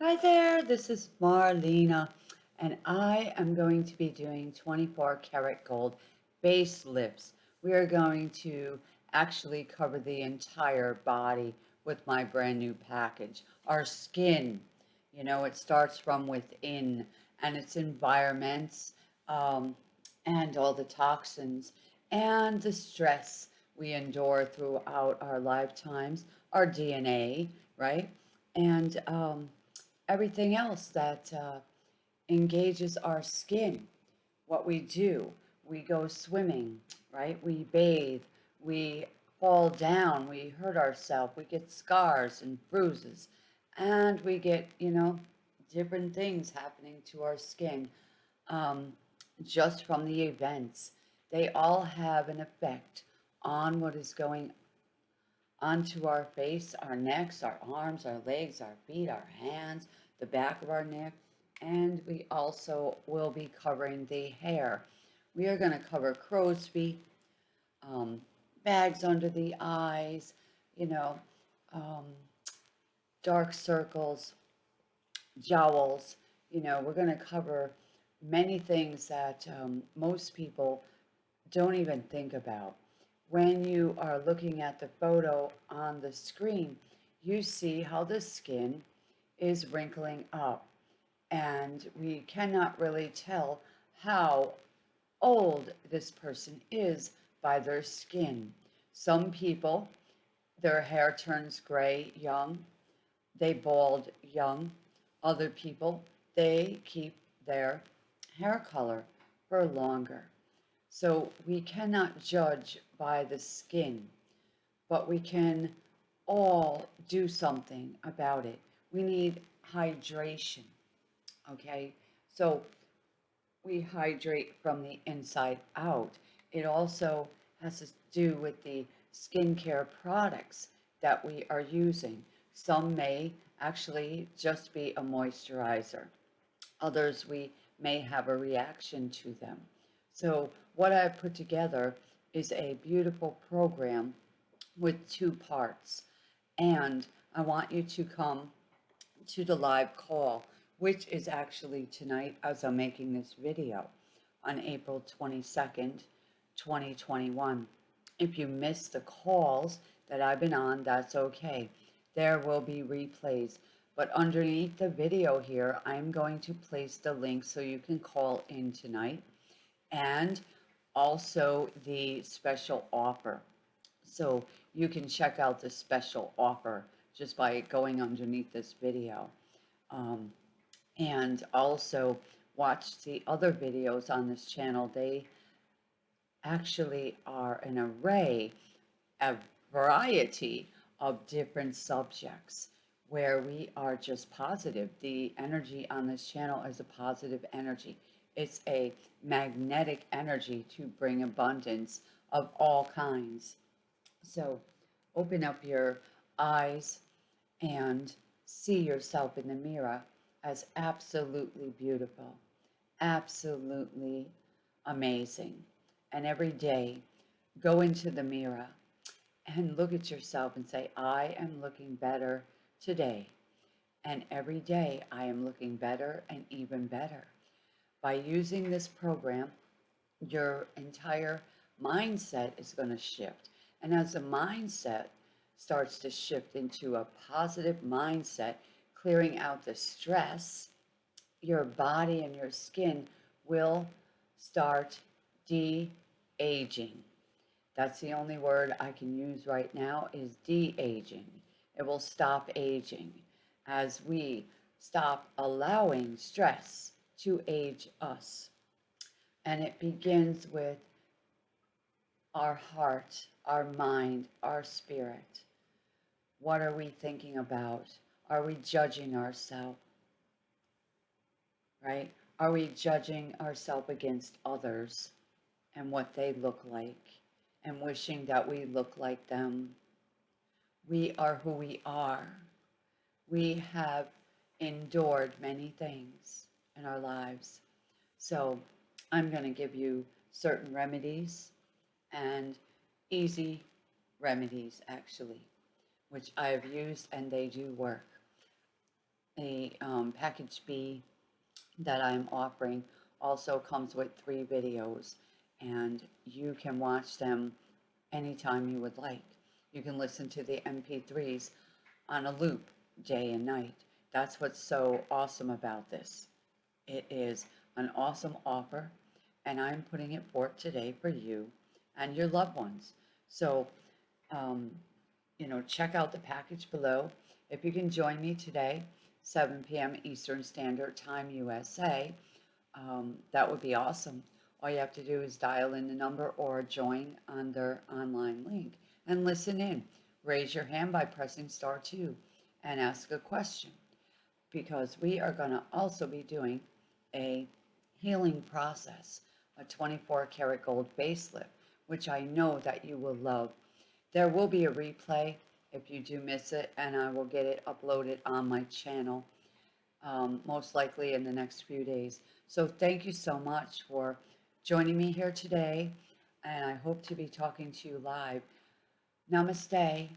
Hi there, this is Marlena, and I am going to be doing 24 karat gold face lifts. We are going to actually cover the entire body with my brand new package. Our skin, you know, it starts from within and its environments um, and all the toxins and the stress we endure throughout our lifetimes, our DNA, right? And um, everything else that uh, engages our skin. What we do, we go swimming, right? We bathe, we fall down, we hurt ourselves, we get scars and bruises, and we get, you know, different things happening to our skin um, just from the events. They all have an effect on what is going onto our face, our necks, our arms, our legs, our feet, our hands, the back of our neck, and we also will be covering the hair. We are going to cover crow's feet, um, bags under the eyes, you know, um, dark circles, jowls, you know, we're going to cover many things that um, most people don't even think about. When you are looking at the photo on the screen, you see how the skin is wrinkling up and we cannot really tell how old this person is by their skin. Some people, their hair turns gray young, they bald young. Other people, they keep their hair color for longer. So we cannot judge by the skin, but we can all do something about it. We need hydration, okay? So we hydrate from the inside out. It also has to do with the skincare products that we are using. Some may actually just be a moisturizer. Others we may have a reaction to them. So what I've put together is a beautiful program with two parts. And I want you to come to the live call, which is actually tonight as I'm making this video on April 22nd, 2021. If you missed the calls that I've been on, that's okay. There will be replays. But underneath the video here, I'm going to place the link so you can call in tonight and also the special offer. So you can check out the special offer just by going underneath this video. Um, and also watch the other videos on this channel. They actually are an array, a variety of different subjects where we are just positive. The energy on this channel is a positive energy. It's a magnetic energy to bring abundance of all kinds. So open up your eyes and see yourself in the mirror as absolutely beautiful, absolutely amazing. And every day, go into the mirror and look at yourself and say, I am looking better today. And every day, I am looking better and even better. By using this program, your entire mindset is going to shift. And as the mindset starts to shift into a positive mindset, clearing out the stress, your body and your skin will start de-aging. That's the only word I can use right now is de-aging. It will stop aging as we stop allowing stress to age us. And it begins with our heart, our mind, our spirit. What are we thinking about? Are we judging ourselves? Right? Are we judging ourselves against others and what they look like and wishing that we look like them? We are who we are. We have endured many things in our lives. So I'm going to give you certain remedies and easy remedies actually which I have used and they do work. the um, package B that I'm offering also comes with three videos and you can watch them anytime you would like. You can listen to the MP3s on a loop day and night. That's what's so awesome about this. It is an awesome offer and I'm putting it forth today for you and your loved ones. So, um, you know, check out the package below. If you can join me today, 7 p.m. Eastern Standard Time USA, um, that would be awesome. All you have to do is dial in the number or join on their online link and listen in. Raise your hand by pressing star 2 and ask a question because we are going to also be doing a healing process, a 24 karat gold face lift, which I know that you will love. There will be a replay if you do miss it, and I will get it uploaded on my channel, um, most likely in the next few days. So thank you so much for joining me here today, and I hope to be talking to you live. Namaste.